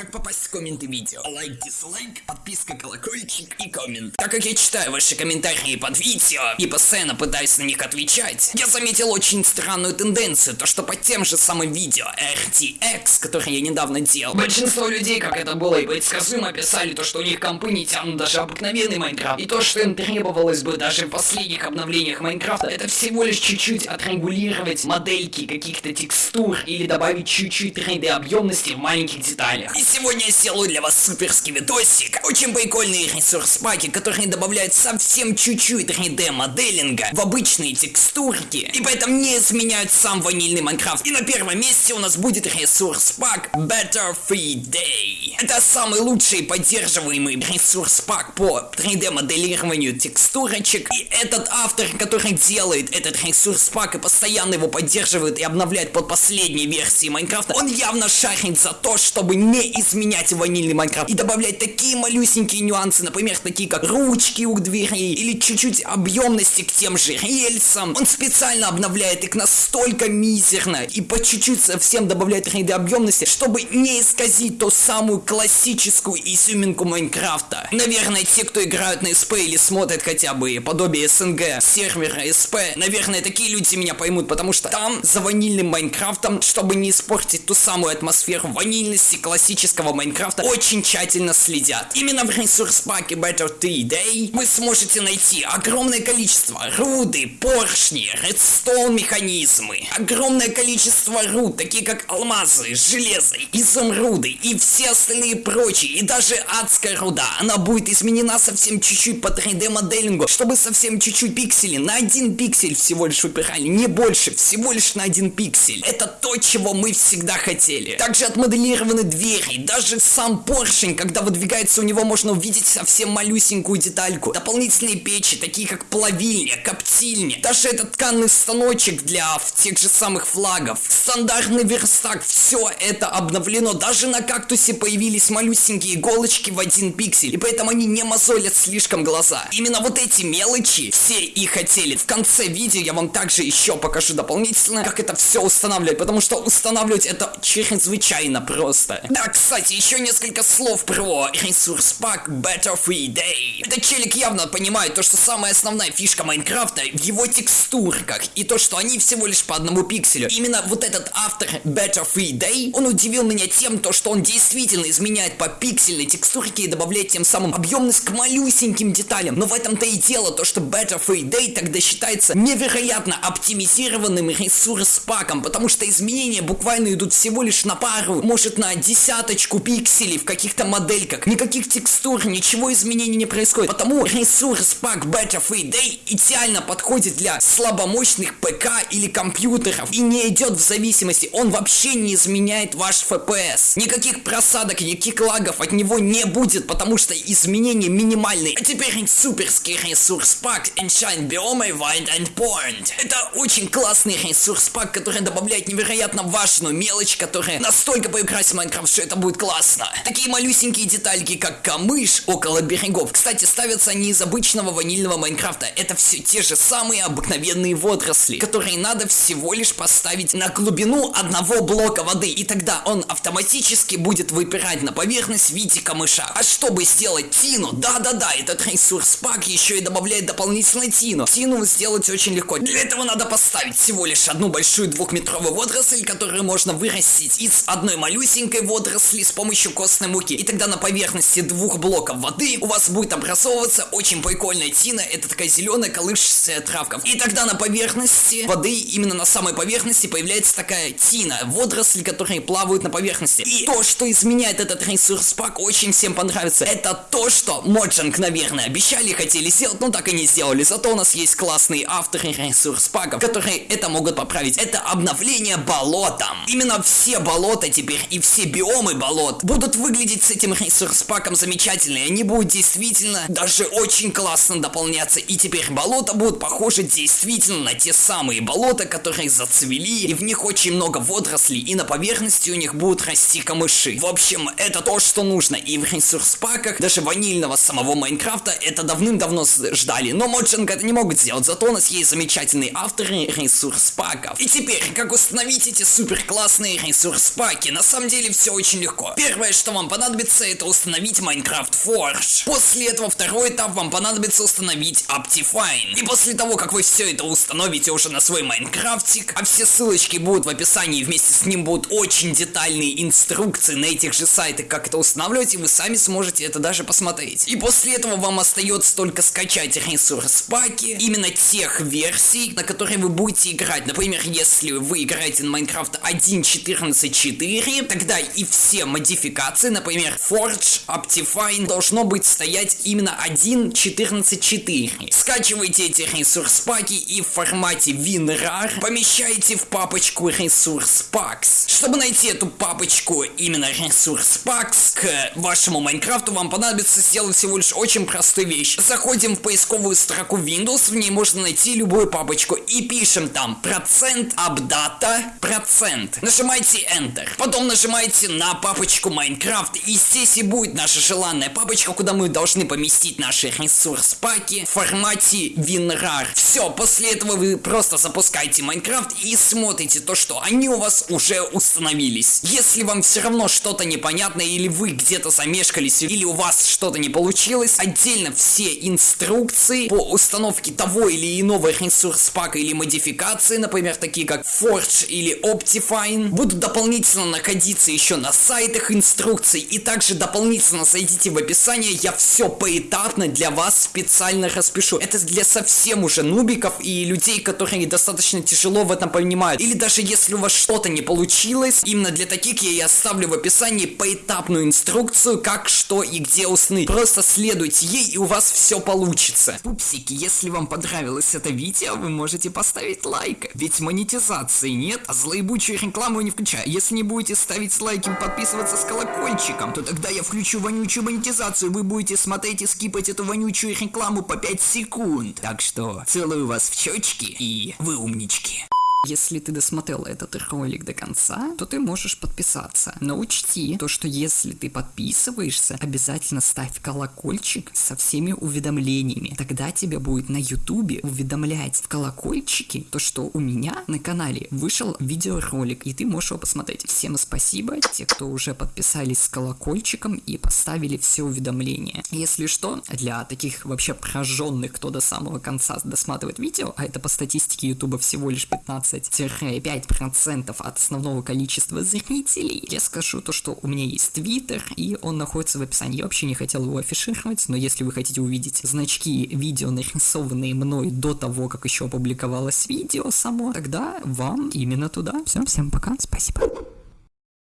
Как попасть в комменты видео? Лайк, дизлайк, подписка, колокольчик и коммент. Так как я читаю ваши комментарии под видео и постоянно пытаюсь на них отвечать, я заметил очень странную тенденцию, то что под тем же самым видео RTX, которое я недавно делал, большинство людей, как это было и предсказуемо, писали то, что у них компы не тянут даже обыкновенный Майнкрафт, и то, что им требовалось бы даже в последних обновлениях Майнкрафта, это всего лишь чуть-чуть отрегулировать модельки каких-то текстур или добавить чуть-чуть 3D объемности в маленьких деталях. Сегодня я сделаю для вас суперский видосик. Очень прикольные ресурс паки, которые добавляют совсем чуть-чуть 3D моделинга в обычные текстурки. И поэтому не изменяют сам ванильный Майнкрафт. И на первом месте у нас будет ресурс пак Better Free Day. Это самый лучший поддерживаемый ресурс пак по 3D моделированию текстурочек. И этот автор, который делает этот ресурс пак и постоянно его поддерживает и обновляет под последней версии Майнкрафта, он явно шарит за то, чтобы не изменять ванильный Майнкрафт и добавлять такие малюсенькие нюансы, например, такие как ручки у дверей или чуть-чуть объемности к тем же рельсам. Он специально обновляет их настолько мизерно и по чуть-чуть совсем добавляет 3D объемности, чтобы не исказить ту самую классическую изюминку Майнкрафта. Наверное, те, кто играют на СП или смотрят хотя бы подобие СНГ сервера СП, наверное, такие люди меня поймут, потому что там за ванильным Майнкрафтом, чтобы не испортить ту самую атмосферу ванильности классического классического Майнкрафта очень тщательно следят. Именно в ресурс паке Better 3 Day вы сможете найти огромное количество руды, поршни, редстоун механизмы, огромное количество руд, такие как алмазы, железо, изумруды и все остальные прочие, и даже адская руда. Она будет изменена совсем чуть-чуть по 3D моделингу, чтобы совсем чуть-чуть пиксели, на один пиксель всего лишь выпирали, не больше, всего лишь на один пиксель. Это то, чего мы всегда хотели. Также отмоделированы двери, даже сам поршень, когда выдвигается у него, можно увидеть совсем малюсенькую детальку. Дополнительные печи, такие как плавильня, коптильня. Даже этот тканный станочек для тех же самых флагов. Стандартный верстак. Все это обновлено. Даже на кактусе появились малюсенькие иголочки в один пиксель. И поэтому они не мозолят слишком глаза. Именно вот эти мелочи все и хотели. В конце видео я вам также еще покажу дополнительно, как это все устанавливать. Потому что устанавливать это чрезвычайно просто. Да, кстати, еще несколько слов про ресурс пак Better Free Day. Этот челик явно понимает то, что самая основная фишка Майнкрафта в его текстурках и то, что они всего лишь по одному пикселю. Именно вот этот автор Better Free Day, он удивил меня тем, то, что он действительно изменяет по пиксельной текстурке и добавляет тем самым объемность к малюсеньким деталям. Но в этом-то и дело, то, что Better Free Day тогда считается невероятно оптимизированным ресурс паком, потому что изменения буквально идут всего лишь на пару, может на десяточку парочку пикселей в каких-то модельках, никаких текстур, ничего изменений не происходит. Потому ресурс пак Better Free Day идеально подходит для слабомощных ПК или компьютеров и не идет в зависимости, он вообще не изменяет ваш FPS. Никаких просадок, никаких лагов от него не будет, потому что изменения минимальные. А теперь суперский ресурс пак Enshine Biome Wild and Point. Это очень классный ресурс пак, который добавляет невероятно важную мелочь, которая настолько поиграть в Майнкрафт, что это будет классно. Такие малюсенькие детальки, как камыш около берегов. Кстати, ставятся они из обычного ванильного Майнкрафта. Это все те же самые обыкновенные водоросли, которые надо всего лишь поставить на глубину одного блока воды. И тогда он автоматически будет выпирать на поверхность в виде камыша. А чтобы сделать тину, да-да-да, этот ресурс пак еще и добавляет дополнительно тину. Тину сделать очень легко. Для этого надо поставить всего лишь одну большую двухметровую водоросль, которую можно вырастить из одной малюсенькой водоросли с помощью костной муки. И тогда на поверхности двух блоков воды у вас будет образовываться очень прикольная тина. Это такая зеленая колышущаяся травка. И тогда на поверхности воды, именно на самой поверхности, появляется такая тина. Водоросли, которые плавают на поверхности. И то, что изменяет этот ресурс пак, очень всем понравится. Это то, что Моджанг, наверное, обещали хотели сделать, но так и не сделали. Зато у нас есть классные авторы ресурс паков, которые это могут поправить. Это обновление болотом. Именно все болота теперь и все биомы болот будут выглядеть с этим ресурс-паком замечательно, и они будут действительно даже очень классно дополняться, и теперь болота будут похожи действительно на те самые болота, которые зацвели, и в них очень много водорослей, и на поверхности у них будут расти камыши. В общем, это то, что нужно, и в ресурс-паках, даже ванильного самого Майнкрафта, это давным-давно ждали, но Mojang это не могут сделать, зато у нас есть замечательные авторы ресурс-паков. И теперь, как установить эти супер классные ресурс-паки? На самом деле все очень легко легко. Первое, что вам понадобится, это установить Minecraft Forge. После этого второй этап вам понадобится установить Optifine. И после того, как вы все это установите уже на свой Майнкрафтик, а все ссылочки будут в описании, вместе с ним будут очень детальные инструкции на этих же сайтах, как это устанавливать, и вы сами сможете это даже посмотреть. И после этого вам остается только скачать ресурс паки, именно тех версий, на которые вы будете играть. Например, если вы играете на Minecraft 1.14.4, тогда и все модификации, например, Forge, Optifine, должно быть стоять именно 1.14.4. Скачивайте эти ресурс паки и в формате WinRAR помещаете в папочку ресурс packs. Чтобы найти эту папочку именно ресурс packs к вашему Майнкрафту, вам понадобится сделать всего лишь очень простую вещь. Заходим в поисковую строку Windows, в ней можно найти любую папочку и пишем там процент апдата процент. Нажимайте Enter. Потом нажимаете на папочку Minecraft и здесь и будет наша желанная папочка, куда мы должны поместить наши ресурс паки в формате WinRAR. Все, после этого вы просто запускаете Minecraft и смотрите то, что они у вас уже установились. Если вам все равно что-то непонятно или вы где-то замешкались или у вас что-то не получилось, отдельно все инструкции по установке того или иного ресурс пака или модификации, например, такие как Forge или Optifine, будут дополнительно находиться еще на сайтах инструкций и также дополнительно зайдите в описание, я все поэтапно для вас специально распишу. Это для совсем уже нубиков и людей, которые достаточно тяжело в этом понимают. Или даже если у вас что-то не получилось, именно для таких я и оставлю в описании поэтапную инструкцию, как, что и где уснуть. Просто следуйте ей и у вас все получится. Пупсики, если вам понравилось это видео, вы можете поставить лайк. Ведь монетизации нет, а злоебучую рекламу не включаю. Если не будете ставить лайки и подписываться с колокольчиком, то тогда я включу вонючую монетизацию, вы будете смотреть и скипать эту вонючую рекламу по 5 секунд. Так что целую вас в щечки и вы умнички. Если ты досмотрел этот ролик до конца, то ты можешь подписаться. Но учти, то что если ты подписываешься, обязательно ставь колокольчик со всеми уведомлениями. Тогда тебя будет на ютубе уведомлять в колокольчике, то что у меня на канале вышел видеоролик, и ты можешь его посмотреть. Всем спасибо, те, кто уже подписались с колокольчиком и поставили все уведомления. Если что, для таких вообще прожженных, кто до самого конца досматривает видео, а это по статистике ютуба всего лишь 15 15-5% от основного количества зрителей. Я скажу то, что у меня есть твиттер, и он находится в описании. Я вообще не хотел его афишировать, но если вы хотите увидеть значки видео, нарисованные мной до того, как еще опубликовалось видео само, тогда вам именно туда. Все, всем пока, спасибо.